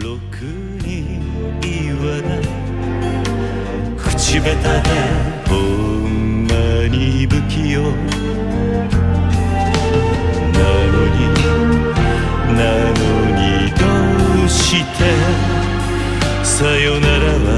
ろくに言わない。口下手でほんまに不器用なのになのにどうして。さよならは